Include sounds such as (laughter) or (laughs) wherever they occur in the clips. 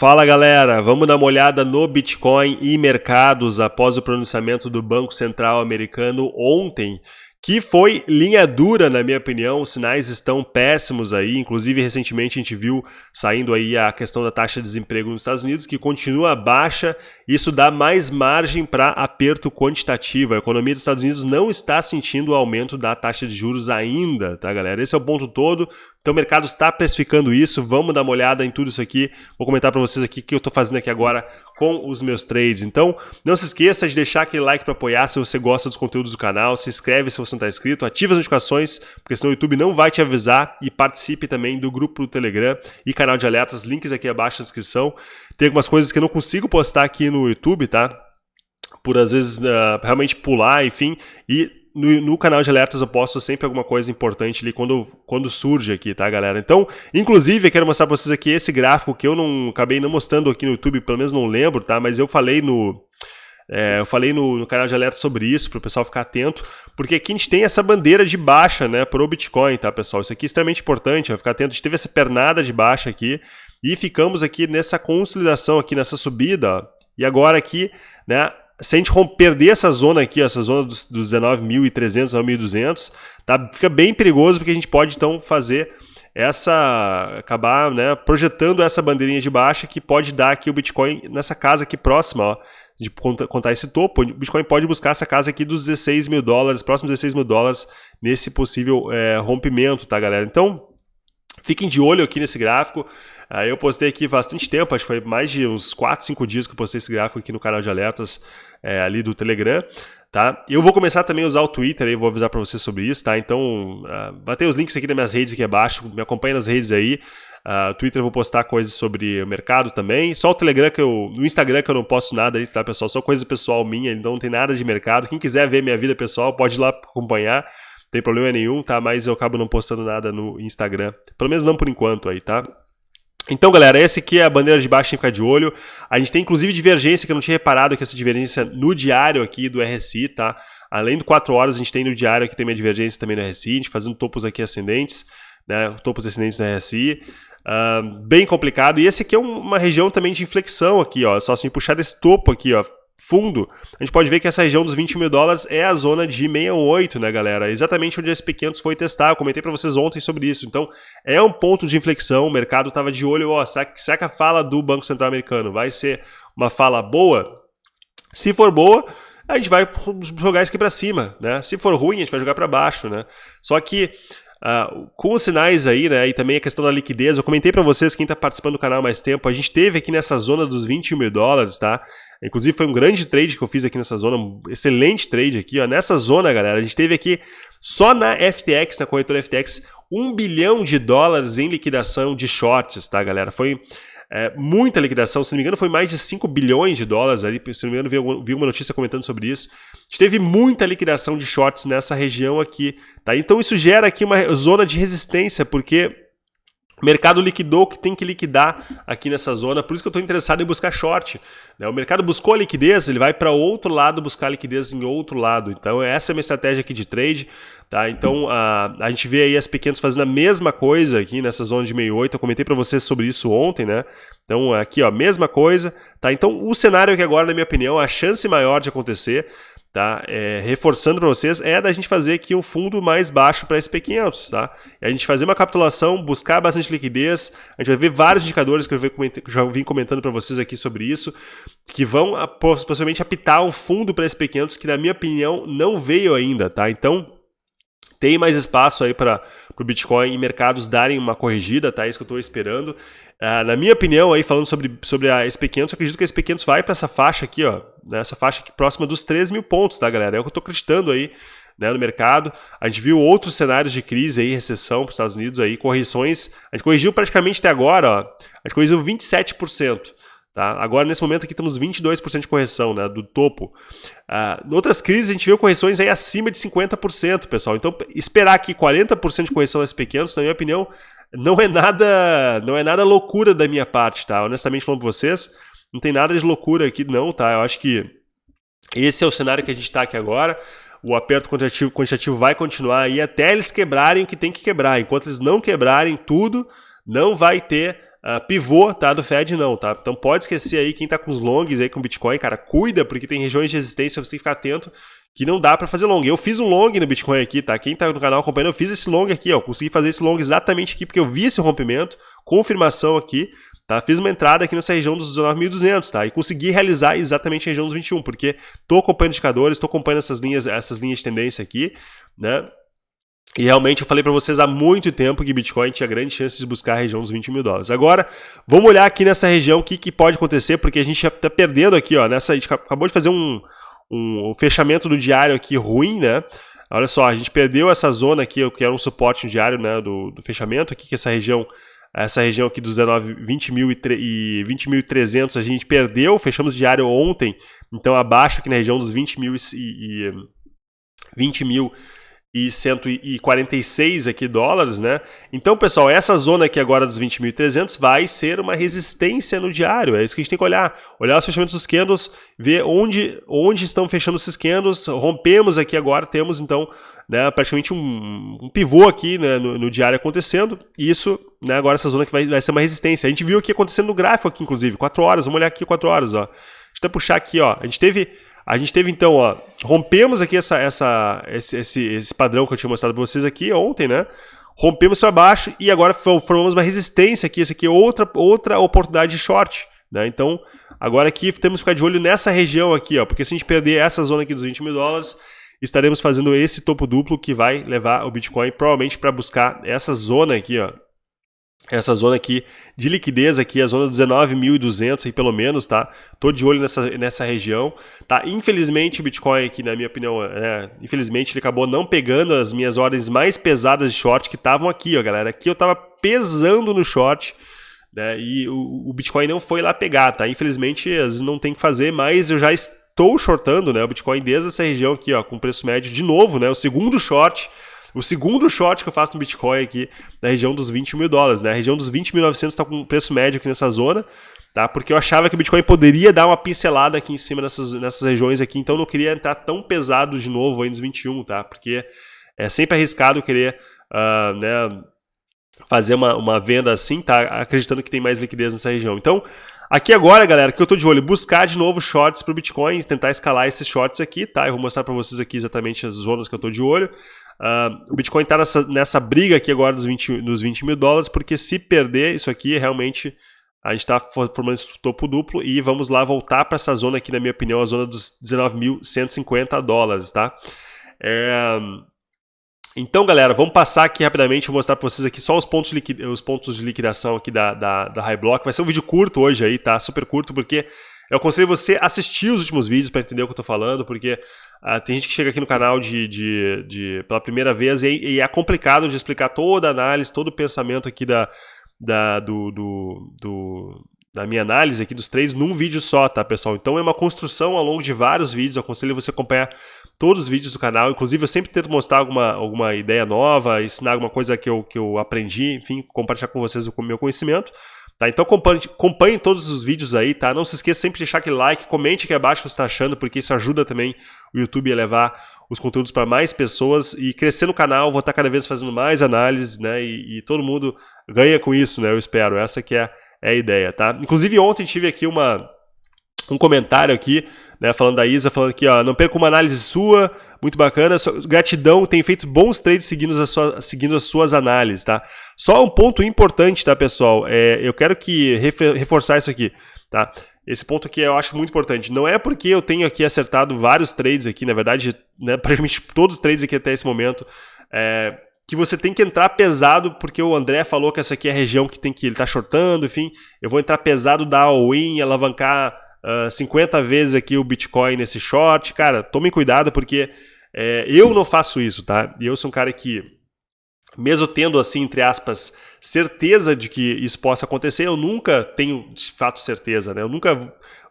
Fala galera, vamos dar uma olhada no Bitcoin e mercados após o pronunciamento do Banco Central americano ontem que foi linha dura, na minha opinião, os sinais estão péssimos aí, inclusive recentemente a gente viu saindo aí a questão da taxa de desemprego nos Estados Unidos, que continua baixa, isso dá mais margem para aperto quantitativo, a economia dos Estados Unidos não está sentindo o aumento da taxa de juros ainda, tá galera? Esse é o ponto todo, então o mercado está precificando isso, vamos dar uma olhada em tudo isso aqui, vou comentar para vocês aqui o que eu estou fazendo aqui agora com os meus trades. Então não se esqueça de deixar aquele like para apoiar se você gosta dos conteúdos do canal, se inscreve se você não está inscrito, ative as notificações, porque senão o YouTube não vai te avisar. E participe também do grupo do Telegram e canal de alertas, links aqui abaixo na descrição. Tem algumas coisas que eu não consigo postar aqui no YouTube, tá? Por às vezes uh, realmente pular, enfim, e no, no, canal de alertas eu posto sempre alguma coisa importante ali quando, quando surge aqui, tá, galera? Então, inclusive, eu quero mostrar pra vocês aqui esse gráfico que eu não acabei não mostrando aqui no YouTube, pelo menos não lembro, tá? Mas eu falei no. É, eu falei no, no, canal de alerta sobre isso, para o pessoal ficar atento, porque aqui a gente tem essa bandeira de baixa né, para o Bitcoin, tá, pessoal? Isso aqui é extremamente importante, vai ficar atento. A gente teve essa pernada de baixa aqui e ficamos aqui nessa consolidação, aqui nessa subida, ó, e agora aqui, né, se a gente perder essa zona aqui, essa zona dos, dos 19.300 a 1.200, tá, fica bem perigoso porque a gente pode então fazer essa acabar né, projetando essa bandeirinha de baixa que pode dar aqui o Bitcoin nessa casa aqui próxima, ó, de contar esse topo, o Bitcoin pode buscar essa casa aqui dos 16 mil dólares, próximos 16 mil dólares nesse possível é, rompimento, tá galera? Então, Fiquem de olho aqui nesse gráfico. Uh, eu postei aqui bastante tempo, acho que foi mais de uns 4, 5 dias que eu postei esse gráfico aqui no canal de alertas é, ali do Telegram. Tá? Eu vou começar também a usar o Twitter, aí, vou avisar para vocês sobre isso, tá? Então, uh, vai ter os links aqui nas minhas redes aqui abaixo, me acompanha nas redes aí. Uh, Twitter eu vou postar coisas sobre o mercado também. Só o Telegram que eu. No Instagram que eu não posto nada aí, tá, pessoal? Só coisa pessoal minha, então não tem nada de mercado. Quem quiser ver minha vida pessoal, pode ir lá acompanhar tem problema nenhum, tá? Mas eu acabo não postando nada no Instagram. Pelo menos não por enquanto aí, tá? Então, galera, essa aqui é a bandeira de baixo, tem que ficar de olho. A gente tem, inclusive, divergência, que eu não tinha reparado que essa divergência no diário aqui do RSI, tá? Além do 4 horas, a gente tem no diário aqui também a divergência também no RSI, a gente fazendo topos aqui ascendentes, né? Topos ascendentes no RSI. Uh, bem complicado. E esse aqui é uma região também de inflexão aqui, ó. Só assim, puxar esse topo aqui, ó fundo, a gente pode ver que essa região dos 20 mil dólares é a zona de 68, né, galera? Exatamente onde a SP500 foi testar. Eu comentei para vocês ontem sobre isso. Então, é um ponto de inflexão. O mercado estava de olho, ó, será que, será que a fala do Banco Central Americano vai ser uma fala boa? Se for boa, a gente vai jogar isso aqui para cima, né? Se for ruim, a gente vai jogar para baixo, né? Só que Uh, com os sinais aí, né, e também a questão da liquidez, eu comentei para vocês, quem está participando do canal há mais tempo, a gente teve aqui nessa zona dos 21 mil dólares, tá? Inclusive foi um grande trade que eu fiz aqui nessa zona, um excelente trade aqui, ó. Nessa zona, galera, a gente teve aqui, só na FTX, na corretora FTX, um bilhão de dólares em liquidação de shorts, tá, galera? Foi é, muita liquidação, se não me engano, foi mais de 5 bilhões de dólares ali. Se não me engano, vi, uma notícia comentando sobre isso. Teve muita liquidação de shorts nessa região aqui. Tá? Então isso gera aqui uma zona de resistência, porque mercado liquidou o que tem que liquidar aqui nessa zona, por isso que eu estou interessado em buscar short. Né? O mercado buscou a liquidez, ele vai para outro lado buscar liquidez em outro lado. Então essa é a minha estratégia aqui de trade. Tá? Então a, a gente vê aí as pequenas fazendo a mesma coisa aqui nessa zona de 68. Eu comentei para vocês sobre isso ontem, né? Então aqui ó, mesma coisa. Tá? Então o cenário aqui agora, na minha opinião, a chance maior de acontecer tá? É, reforçando para vocês, é da gente fazer aqui um fundo mais baixo para SP500, tá? É a gente fazer uma capitulação, buscar bastante liquidez, a gente vai ver vários indicadores que eu já vim comentando para vocês aqui sobre isso, que vão possivelmente apitar um fundo para SP500 que na minha opinião não veio ainda, tá? Então, tem mais espaço aí para o Bitcoin e mercados darem uma corrigida, tá? É isso que eu estou esperando. Uh, na minha opinião, aí falando sobre, sobre a SP500, eu acredito que a SP500 vai para essa faixa aqui, ó, nessa faixa aqui próxima dos 3 mil pontos, tá, galera? É o que eu estou acreditando aí né, no mercado. A gente viu outros cenários de crise aí, recessão para os Estados Unidos aí, correções. A gente corrigiu praticamente até agora, ó, a gente corrigiu 27%. Tá? Agora, nesse momento aqui, temos 22% de correção né, do topo. Ah, em outras crises, a gente viu correções aí acima de 50%, pessoal. Então, esperar aqui 40% de correção das pequenos, na minha opinião, não é nada não é nada loucura da minha parte, tá? Honestamente falando para vocês, não tem nada de loucura aqui não, tá? Eu acho que esse é o cenário que a gente está aqui agora. O aperto quantitativo, quantitativo vai continuar aí até eles quebrarem o que tem que quebrar. Enquanto eles não quebrarem tudo, não vai ter uh, pivô, tá? Do Fed não, tá? Então pode esquecer aí quem tá com os longs aí com Bitcoin, cara, cuida, porque tem regiões de resistência, você tem que ficar atento que não dá para fazer long. Eu fiz um long no Bitcoin aqui, tá? Quem tá no canal acompanhando, eu fiz esse long aqui, ó. Consegui fazer esse long exatamente aqui, porque eu vi esse rompimento, confirmação aqui, tá? Fiz uma entrada aqui nessa região dos 19.200, tá? E consegui realizar exatamente a região dos 21, porque tô acompanhando indicadores, tô acompanhando essas linhas, essas linhas de tendência aqui, né? E realmente eu falei para vocês há muito tempo que Bitcoin tinha grande chance de buscar a região dos 20 mil dólares. Agora, vamos olhar aqui nessa região o que, que pode acontecer, porque a gente está perdendo aqui, ó, nessa, a gente acabou de fazer um, um, um fechamento do diário aqui ruim, né? Olha só, a gente perdeu essa zona aqui, que era um suporte diário né, do, do fechamento aqui, que essa região essa região aqui dos 19, 20.300 e 20 a gente perdeu, fechamos diário ontem, então abaixo aqui na região dos 20 mil e, e 20 mil e 146 aqui dólares, né? Então, pessoal, essa zona aqui agora dos 20.300 vai ser uma resistência no diário. É isso que a gente tem que olhar. Olhar os fechamentos dos candles, ver onde, onde estão fechando esses candles. Rompemos aqui agora, temos então né, praticamente um, um pivô aqui né, no, no, diário acontecendo. Isso, né, agora essa zona aqui vai, vai ser uma resistência. A gente viu aqui acontecendo no gráfico aqui, inclusive, 4 horas. Vamos olhar aqui 4 horas, ó. Deixa eu até puxar aqui, ó. A gente teve a gente teve então, ó, rompemos aqui essa, essa, esse, esse, esse padrão que eu tinha mostrado para vocês aqui ontem, né? Rompemos para baixo e agora formamos uma resistência aqui. Essa aqui é outra, outra oportunidade de short, né? Então, agora aqui temos que ficar de olho nessa região aqui, ó, porque se a gente perder essa zona aqui dos 20 mil dólares, estaremos fazendo esse topo duplo que vai levar o Bitcoin provavelmente para buscar essa zona aqui, ó, essa zona aqui de liquidez aqui, a zona 19.200 aí pelo menos, tá? Tô de olho nessa, nessa região, tá? Infelizmente o Bitcoin aqui, na minha opinião, é, infelizmente ele acabou não pegando as minhas ordens mais pesadas de short que estavam aqui, ó, galera. Aqui eu tava pesando no short, né? E o, o Bitcoin não foi lá pegar, tá? Infelizmente, não tem que fazer, mas eu já estou shortando, né? O Bitcoin desde essa região aqui, ó, com preço médio de novo, né? O segundo short o segundo short que eu faço no Bitcoin aqui, na região dos 20 mil dólares, né? A região dos 20.900 está com preço médio aqui nessa zona, tá? Porque eu achava que o Bitcoin poderia dar uma pincelada aqui em cima nessas, nessas regiões aqui, então eu não queria entrar tão pesado de novo aí nos 21, tá? Porque é sempre arriscado querer, uh, né? Fazer uma, uma venda assim, tá? Acreditando que tem mais liquidez nessa região. Então, Aqui agora, galera, que eu tô de olho, buscar de novo shorts para o Bitcoin, tentar escalar esses shorts aqui, tá? Eu vou mostrar para vocês aqui exatamente as zonas que eu tô de olho. Uh, o Bitcoin está nessa, nessa briga aqui agora dos 20, dos 20 mil dólares, porque se perder isso aqui, realmente a gente está formando esse topo duplo e vamos lá voltar para essa zona aqui, na minha opinião, a zona dos 19.150 dólares, tá? É... Então, galera, vamos passar aqui rapidamente, vou mostrar para vocês aqui só os pontos, os pontos de liquidação aqui da, da, da High Block. Vai ser um vídeo curto hoje aí, tá? Super curto, porque eu aconselho você assistir os últimos vídeos para entender o que eu estou falando, porque uh, tem gente que chega aqui no canal de, de, de pela primeira vez e, e, é complicado de explicar toda a análise, todo o pensamento aqui da, da, do, do, do, da minha análise aqui dos três num vídeo só, tá, pessoal? Então é uma construção ao longo de vários vídeos, eu aconselho você acompanhar todos os vídeos do canal, inclusive eu sempre tento mostrar alguma, alguma ideia nova, ensinar alguma coisa que eu, que eu aprendi, enfim, compartilhar com vocês o meu conhecimento. Tá, então acompanhe, acompanhe, todos os vídeos aí, tá? Não se esqueça sempre de deixar aquele like, comente aqui abaixo o que você está achando, porque isso ajuda também o YouTube a levar os conteúdos para mais pessoas e crescer no canal, vou estar cada vez fazendo mais análises, né? E, e todo mundo ganha com isso, né? Eu espero. Essa que é, é a ideia, tá? Inclusive ontem tive aqui uma, um comentário aqui né, falando da Isa, falando aqui, ó, não perca uma análise sua, muito bacana, gratidão, tem feito bons trades seguindo as, suas, seguindo as suas análises, tá? Só um ponto importante, tá, pessoal, é, eu quero que reforçar isso aqui, tá? Esse ponto aqui eu acho muito importante. Não é porque eu tenho aqui acertado vários trades aqui, na verdade, né, (laughs) praticamente todos os trades aqui até esse momento, é, que você tem que entrar pesado, porque o André falou que essa aqui é a região que tem que ele tá shortando, enfim, eu vou entrar pesado, dar all-in, alavancar uh, ah, 50 vezes aqui o Bitcoin nesse short. Cara, tomem cuidado porque é, eu não faço isso, tá? Eu sou um cara que, mesmo tendo assim, entre aspas, certeza de que isso possa acontecer, eu nunca tenho de fato certeza, né? Eu nunca...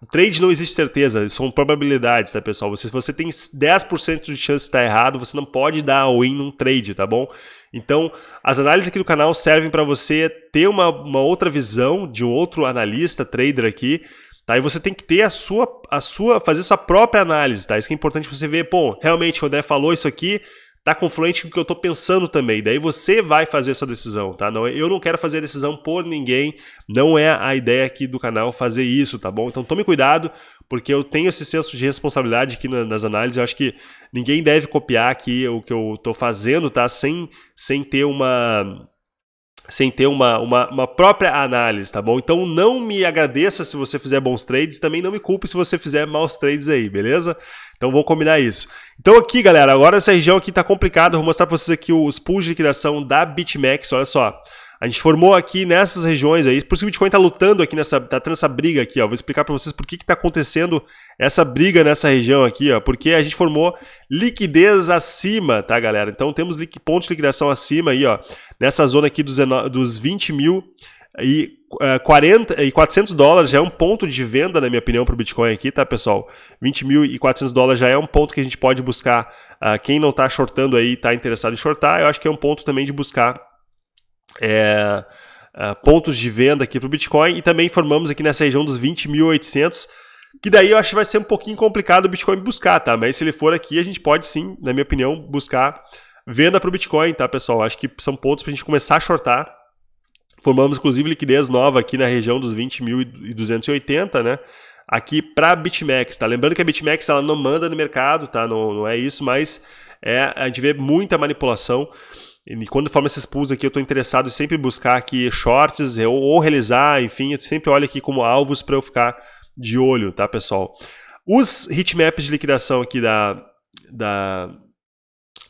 O trade não existe certeza, são probabilidades, tá, pessoal? Se você tem 10% de chance de estar errado, você não pode dar all-in num trade, tá bom? Então, as análises aqui do canal servem para você ter uma, uma outra visão de um outro analista, trader aqui, Tá? E você tem que ter a sua, a sua, fazer sua própria análise, tá? Isso que é importante você ver, pô, realmente o André falou isso aqui, tá confluente com o que eu tô pensando também. Daí você vai fazer essa decisão, tá? Não, eu não quero fazer a decisão por ninguém, não é a ideia aqui do canal fazer isso, tá bom? Então tome cuidado, porque eu tenho esse senso de responsabilidade aqui nas análises, eu acho que ninguém deve copiar aqui o que eu tô fazendo, tá? Sem, sem ter uma sem ter uma, uma, uma, própria análise, tá bom? Então não me agradeça se você fizer bons trades, também não me culpe se você fizer maus trades aí, beleza? Então vou combinar isso. Então aqui, galera, agora essa região aqui tá complicada, vou mostrar para vocês aqui os pools de liquidação da BitMEX, olha só. A gente formou aqui nessas regiões aí, por isso que o Bitcoin está lutando aqui nessa, tá tendo essa briga aqui, ó. Vou explicar para vocês por que está acontecendo essa briga nessa região aqui, ó. Porque a gente formou liquidez acima, tá, galera? Então temos pontos de liquidação acima aí, ó. Nessa zona aqui dos, dos 20 mil e, uh, 40, e 400 dólares já é um ponto de venda, na minha opinião, para o Bitcoin aqui, tá, pessoal? 20 mil e 400 dólares já é um ponto que a gente pode buscar. Uh, quem não está shortando aí, está interessado em shortar, eu acho que é um ponto também de buscar é, é, pontos de venda aqui para o Bitcoin e também formamos aqui nessa região dos 20.800, que daí eu acho que vai ser um pouquinho complicado o Bitcoin buscar, tá? Mas se ele for aqui, a gente pode sim, na minha opinião, buscar venda para o Bitcoin, tá, pessoal? Acho que são pontos para a gente começar a shortar. Formamos, inclusive, liquidez nova aqui na região dos 20.280, né? Aqui para a BitMEX, tá? Lembrando que a BitMEX ela não manda no mercado, tá? Não, não é isso, mas é, a gente vê muita manipulação. E quando forma esses pools aqui, eu estou interessado em sempre buscar aqui shorts ou, ou realizar, enfim, eu sempre olho aqui como alvos para eu ficar de olho, tá, pessoal? Os hitmaps de liquidação aqui da, da,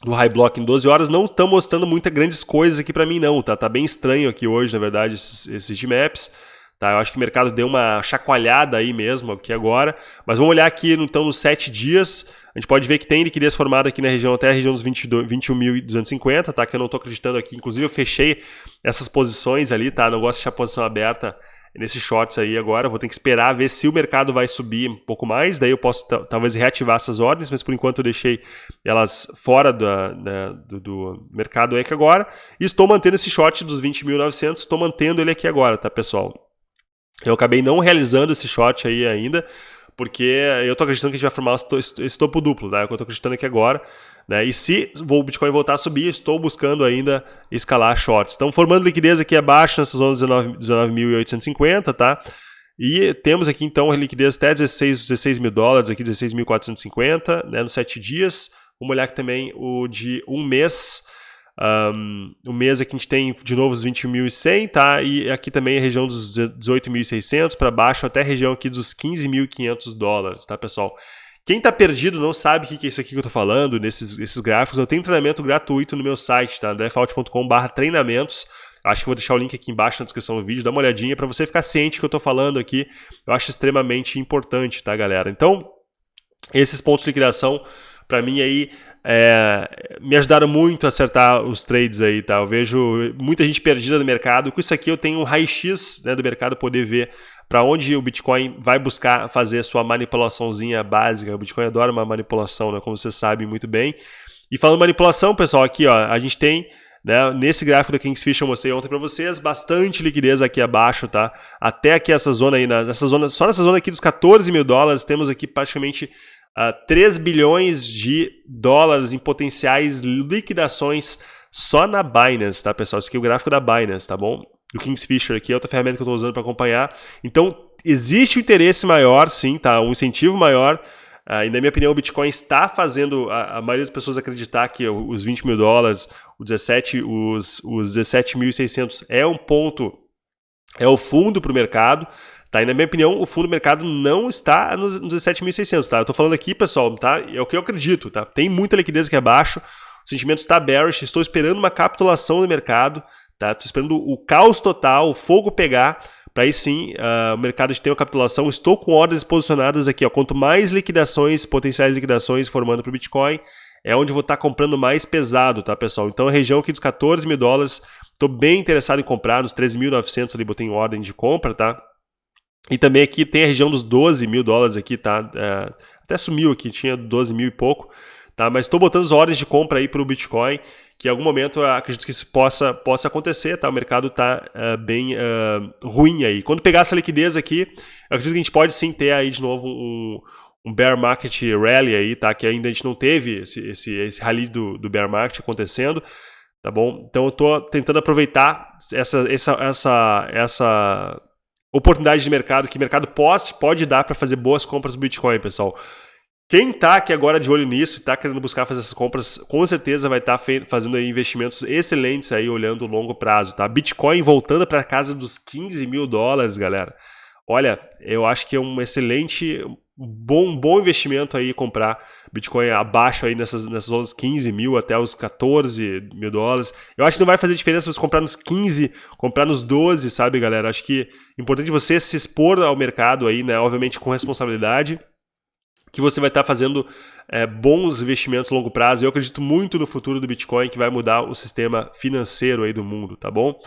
do High Block em 12 horas não estão mostrando muitas grandes coisas aqui para mim não, tá? Tá bem estranho aqui hoje, na verdade, esses, esses. Tá, eu acho que o mercado deu uma chacoalhada aí mesmo aqui agora, mas vamos olhar aqui então nos 7 dias, a gente pode ver que tem liquidez formada aqui na região até a região dos 21.250, tá? Que eu não estou acreditando aqui, inclusive eu fechei essas posições ali, tá? Não gosto de deixar a posição aberta nesses shorts aí agora, vou ter que esperar ver se o mercado vai subir um pouco mais, daí eu posso talvez reativar essas ordens, mas por enquanto eu deixei elas fora da, da, do, do, mercado aqui agora, e estou mantendo esse short dos 20.900, estou mantendo ele aqui agora, tá pessoal? Eu acabei não realizando esse short aí ainda, porque eu estou acreditando que a gente vai formar esse topo duplo, né? É eu estou acreditando aqui agora. Né? E se o Bitcoin voltar a subir, estou buscando ainda escalar shorts. Estão formando liquidez aqui abaixo, nessa zona 19.850, 19 tá? E temos aqui então a liquidez até 16, 16 mil dólares, aqui 16.450, né? Nos 7 dias. Vamos olhar aqui também o de um mês. Um, o mês aqui a gente tem de novo os 21.100, tá? E aqui também a região dos 18.600 para baixo até a região aqui dos 15.500 dólares, tá, pessoal? Quem está perdido não sabe o que é isso aqui que eu estou falando, nesses esses gráficos, eu tenho treinamento gratuito no meu site, tá? drfault.com.br treinamentos. Acho que vou deixar o link aqui embaixo na descrição do vídeo, dá uma olhadinha para você ficar ciente que eu estou falando aqui. Eu acho extremamente importante, tá, galera? Então, esses pontos de liquidação, para mim aí, é, me ajudaram muito a acertar os trades aí, tá? Eu vejo muita gente perdida no mercado. Com isso aqui eu tenho um raio-x né, do mercado poder ver para onde o Bitcoin vai buscar fazer a sua manipulaçãozinha básica. O Bitcoin adora uma manipulação, né, como vocês sabem muito bem. E falando manipulação, pessoal, aqui ó, a gente tem né, nesse gráfico da Kingsfish eu mostrei ontem para vocês, bastante liquidez aqui abaixo, tá? Até aqui essa zona aí, nessa zona, só nessa zona aqui dos 14 mil dólares, temos aqui praticamente uh, 3 bilhões de dólares em potenciais liquidações só na Binance, tá, pessoal? Esse aqui é o gráfico da Binance, tá bom? Do Kingsfisher aqui, é outra ferramenta que eu estou usando para acompanhar. Então, existe um interesse maior, sim, tá? Um incentivo maior. Uh, e na minha opinião, o Bitcoin está fazendo a, a, maioria das pessoas acreditar que os 20 mil dólares, os 17, os, os 17.600 é um ponto, é o fundo para o mercado. Tá? E na minha opinião, o fundo do mercado não está nos, nos 17.600, tá? Eu estou falando aqui, pessoal, tá? É o que eu acredito, tá? Tem muita liquidez aqui abaixo, o sentimento está bearish, estou esperando uma capitulação no mercado, tá? Estou esperando o caos total, o fogo pegar, para aí sim uh, o mercado ter uma capitulação. Estou com ordens posicionadas aqui, ó. Quanto mais liquidações, potenciais liquidações formando para o Bitcoin, é onde vou estar tá comprando mais pesado, tá, pessoal? Então a região aqui dos 14 mil dólares, estou bem interessado em comprar, nos 13.900 ali botei em ordem de compra, tá? E também aqui tem a região dos 12 mil dólares aqui, tá? É, até sumiu aqui, tinha 12 mil e pouco. Tá, mas estou botando as ordens de compra aí para o Bitcoin, que em algum momento acredito que isso possa, possa acontecer, tá? O mercado está uh, bem uh, ruim aí. Quando pegar essa liquidez aqui, acredito que a gente pode sim ter aí de novo um, um bear market rally aí, tá? Que ainda a gente não teve esse, esse, esse rally do, do bear market acontecendo, tá bom? Então eu tô tentando aproveitar essa, essa, essa, essa oportunidade de mercado que o mercado pode, pode dar para fazer boas compras do Bitcoin, pessoal. Quem está aqui agora de olho nisso e está querendo buscar fazer essas compras, com certeza vai estar tá fazendo investimentos excelentes aí, olhando o longo prazo, tá? Bitcoin voltando para casa dos 15 mil dólares, galera. Olha, eu acho que é um excelente, bom, bom investimento aí comprar Bitcoin abaixo aí nessas, nessas zonas 15 mil até os 14 mil dólares. Eu acho que não vai fazer diferença você comprar nos 15, comprar nos 12, sabe, galera? Acho que é importante você se expor ao mercado aí, né? Obviamente com responsabilidade que você vai estar fazendo é, bons investimentos a longo prazo. Eu acredito muito no futuro do Bitcoin que vai mudar o sistema financeiro aí do mundo, tá bom?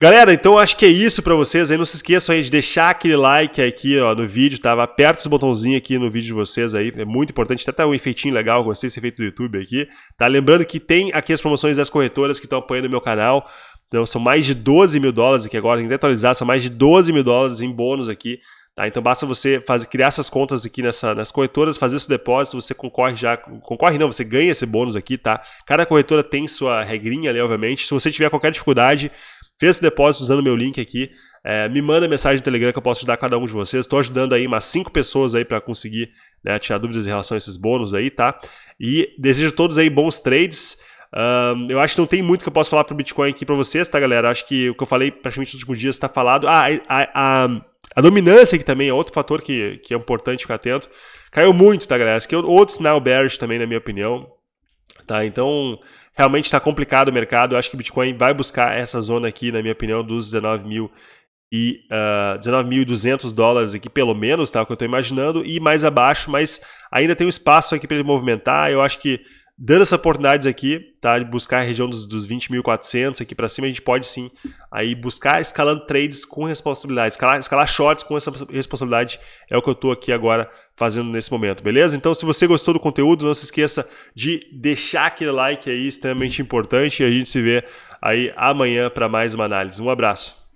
Galera, então acho que é isso para vocês. Aí não se esqueçam aí de deixar aquele like aqui ó, no vídeo, tá? Aperta esse botãozinho aqui no vídeo de vocês aí, é muito importante. Até tá um efeitinho legal, gostei desse efeito do YouTube aqui, tá? Lembrando que tem aqui as promoções das corretoras que estão apoiando o meu canal. Então são mais de 12 mil dólares aqui agora, tem que atualizar, são mais de 12 mil dólares em bônus aqui Tá? Então basta você fazer, criar essas contas aqui nessa, nas corretoras, fazer esse depósito, você concorre já, concorre não, você ganha esse bônus aqui, tá? Cada corretora tem sua regrinha ali, obviamente. Se você tiver qualquer dificuldade, fez esse depósito usando meu link aqui, é, me manda mensagem no Telegram que eu posso ajudar cada um de vocês. Estou ajudando aí umas 5 pessoas aí para conseguir né, tirar dúvidas em relação a esses bônus aí, tá? E desejo a todos aí bons trades. Um, eu acho que não tem muito que eu posso falar para o Bitcoin aqui para vocês, tá, galera? Acho que o que eu falei praticamente nos últimos dias está falado. Ah, a, a, a dominância que também é outro fator que, que é importante ficar atento. Caiu muito, tá, galera? Esse aqui é outro sinal bearish também, na minha opinião. Tá, então, realmente está complicado o mercado. Eu acho que o Bitcoin vai buscar essa zona aqui, na minha opinião, dos 19 mil e uh, ah, 19.200 dólares aqui, pelo menos, tá? O que eu estou imaginando, e mais abaixo, mas ainda tem um espaço aqui para ele movimentar. Eu acho que dando essas oportunidades aqui, tá? De buscar a região dos, dos 20.400 aqui para cima, a gente pode sim aí buscar escalando trades com responsabilidade. Escalar, escalar shorts com essa responsabilidade é o que eu estou aqui agora fazendo nesse momento, beleza? Então, se você gostou do conteúdo, não se esqueça de deixar aquele like aí, extremamente importante, e a gente se vê aí amanhã para mais uma análise. Um abraço.